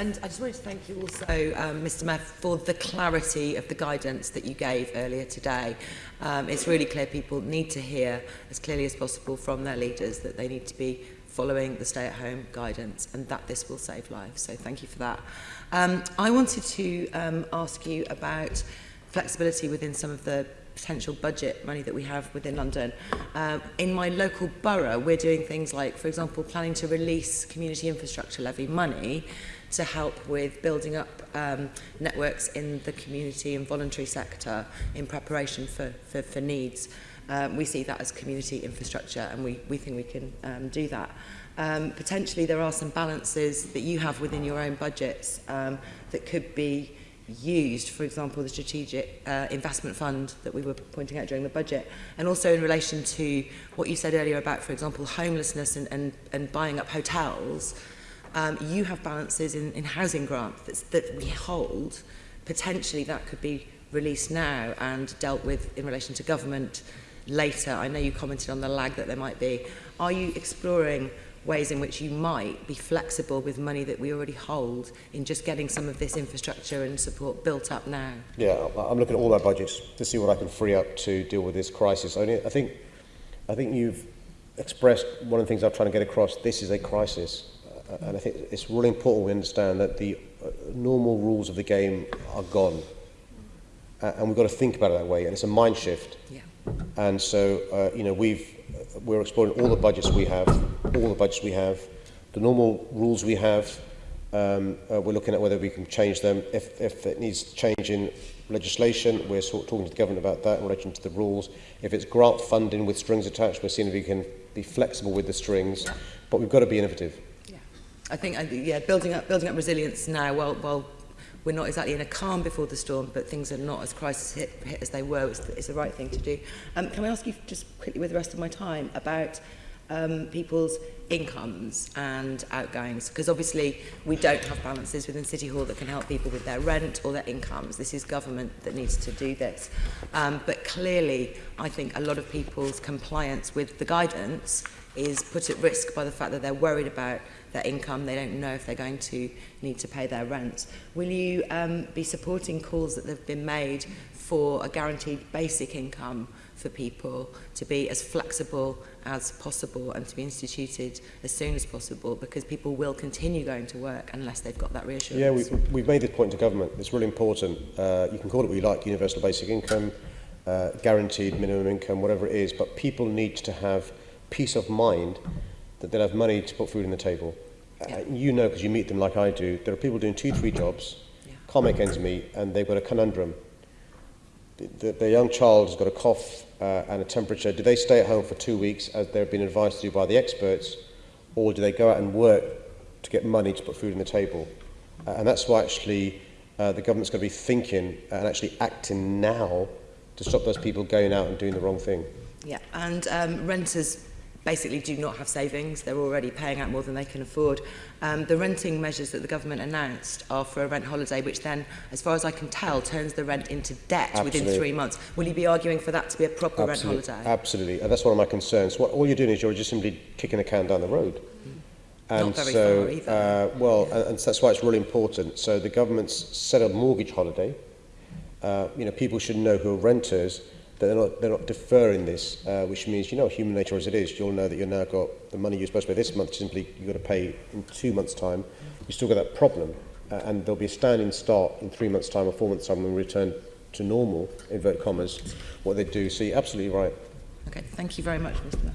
And I just wanted to thank you also, um, Mr Mayor, for the clarity of the guidance that you gave earlier today. Um, it's really clear people need to hear as clearly as possible from their leaders that they need to be following the stay-at-home guidance and that this will save lives. So thank you for that. Um, I wanted to um, ask you about flexibility within some of the potential budget money that we have within London. Um, in my local borough, we're doing things like, for example, planning to release community infrastructure levy money to help with building up um, networks in the community and voluntary sector in preparation for, for, for needs. Um, we see that as community infrastructure and we, we think we can um, do that. Um, potentially there are some balances that you have within your own budgets um, that could be used, for example, the strategic uh, investment fund that we were pointing out during the budget, and also in relation to what you said earlier about, for example, homelessness and, and, and buying up hotels, um, you have balances in, in housing grant that's, that we hold. Potentially that could be released now and dealt with in relation to government later. I know you commented on the lag that there might be. Are you exploring ways in which you might be flexible with money that we already hold in just getting some of this infrastructure and support built up now? Yeah, I'm looking at all our budgets to see what I can free up to deal with this crisis. I think, I think you've expressed one of the things I'm trying to get across. This is a crisis. Uh, and I think it's really important we understand that the uh, normal rules of the game are gone. Uh, and we've got to think about it that way. And it's a mind shift. Yeah. And so, uh, you know, we've, we're exploring all the budgets we have, all the budgets we have, the normal rules we have. Um, uh, we're looking at whether we can change them. If, if it needs change in legislation, we're sort of talking to the government about that in relation to the rules. If it's grant funding with strings attached, we're seeing if we can be flexible with the strings. But we've got to be innovative. I think, yeah, building up, building up resilience now while, while we're not exactly in a calm before the storm, but things are not as crisis hit, hit as they were, it's the, it's the right thing to do. Um, can I ask you just quickly with the rest of my time about um, people's incomes and outgoings because obviously we don't have balances within City Hall that can help people with their rent or their incomes. This is government that needs to do this. Um, but clearly, I think a lot of people's compliance with the guidance is put at risk by the fact that they're worried about their income. They don't know if they're going to need to pay their rent. Will you um, be supporting calls that have been made for a guaranteed basic income for people to be as flexible as possible and to be instituted as soon as possible because people will continue going to work unless they've got that reassurance. Yeah, we, we've made this point to government. It's really important. Uh, you can call it what you like, universal basic income, uh, guaranteed minimum income, whatever it is, but people need to have peace of mind that they'll have money to put food on the table. Yeah. Uh, you know, because you meet them like I do, there are people doing two, three jobs, yeah. can't make ends meet, and they've got a conundrum. The, the, the young child has got a cough uh, and a temperature. Do they stay at home for two weeks, as they've been advised to do by the experts, or do they go out and work to get money to put food on the table? Uh, and that's why actually uh, the government's going to be thinking and actually acting now to stop those people going out and doing the wrong thing. Yeah, and um, renters basically do not have savings. They're already paying out more than they can afford. Um, the renting measures that the government announced are for a rent holiday, which then, as far as I can tell, turns the rent into debt Absolutely. within three months. Will you be arguing for that to be a proper Absolutely. rent holiday? Absolutely. And that's one of my concerns. What, all you're doing is you're just simply kicking the can down the road. Mm-hmm. And Not very so, far either. Uh, well, yeah. and, and that's why it's really important. So the government's set a mortgage holiday. Uh, you know, people should know who are renters that they're not, they're not deferring this, uh, which means, you know, human nature as it is, you'll know that you've now got the money you're supposed to pay this month, simply you've got to pay in two months' time. You've still got that problem. Uh, and there'll be a standing start in three months' time or four months' time when we return to normal, invert commas, what they do. So you're absolutely right. Okay, thank you very much, Mr.